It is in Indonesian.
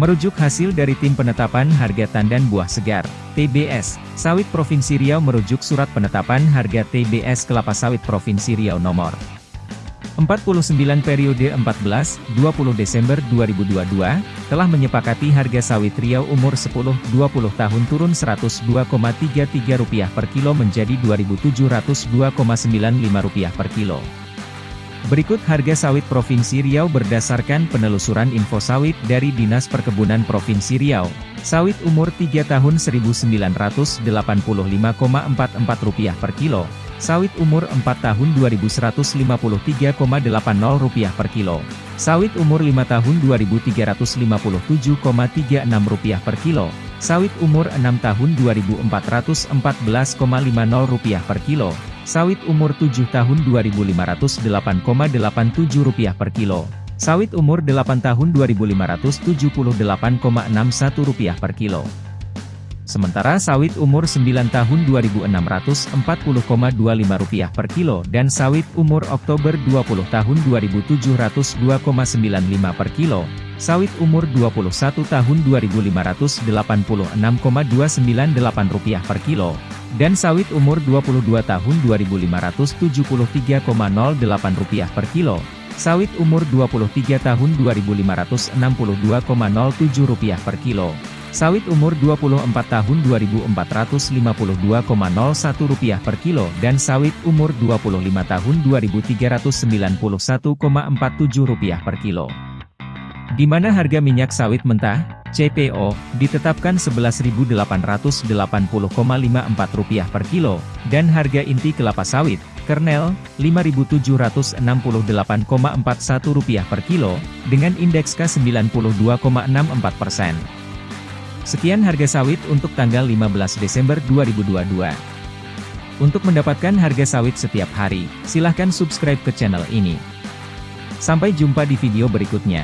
Merujuk hasil dari Tim Penetapan Harga Tandan Buah Segar, TBS, Sawit Provinsi Riau merujuk Surat Penetapan Harga TBS Kelapa Sawit Provinsi Riau nomor 49 periode 14-20 Desember 2022, telah menyepakati harga sawit Riau umur 10-20 tahun turun Rp102,33 per kilo menjadi Rp2.702,95 per kilo. Berikut harga sawit Provinsi Riau berdasarkan penelusuran info sawit dari Dinas Perkebunan Provinsi Riau. Sawit umur 3 tahun Rp1.985,44 per kilo. Sawit umur 4 tahun Rp2.153,80 per kilo. Sawit umur 5 tahun Rp2.357,36 per kilo. Sawit umur 6 tahun Rp2.414,50 per kilo. Sawit umur 7 tahun Rp2.508,87 per kilo. Sawit umur 8 tahun Rp2.578,61 per kilo. Sementara sawit umur 9 tahun Rp2.640,25 per kilo dan sawit umur Oktober 20 tahun Rp2.702,95 per kilo. Sawit umur 21 tahun Rp2.586,298 per kilo dan sawit umur 22 tahun Rp2.573,08 per kilo, sawit umur 23 tahun Rp2.562,07 per kilo, sawit umur 24 tahun Rp2.452,01 per kilo dan sawit umur 25 tahun Rp2.391,47 per kilo. Di mana harga minyak sawit mentah, CPO, ditetapkan Rp11.880,54 per kilo, dan harga inti kelapa sawit, kernel, Rp5.768,41 per kilo, dengan indeks K92,64%. Sekian harga sawit untuk tanggal 15 Desember 2022. Untuk mendapatkan harga sawit setiap hari, silahkan subscribe ke channel ini. Sampai jumpa di video berikutnya.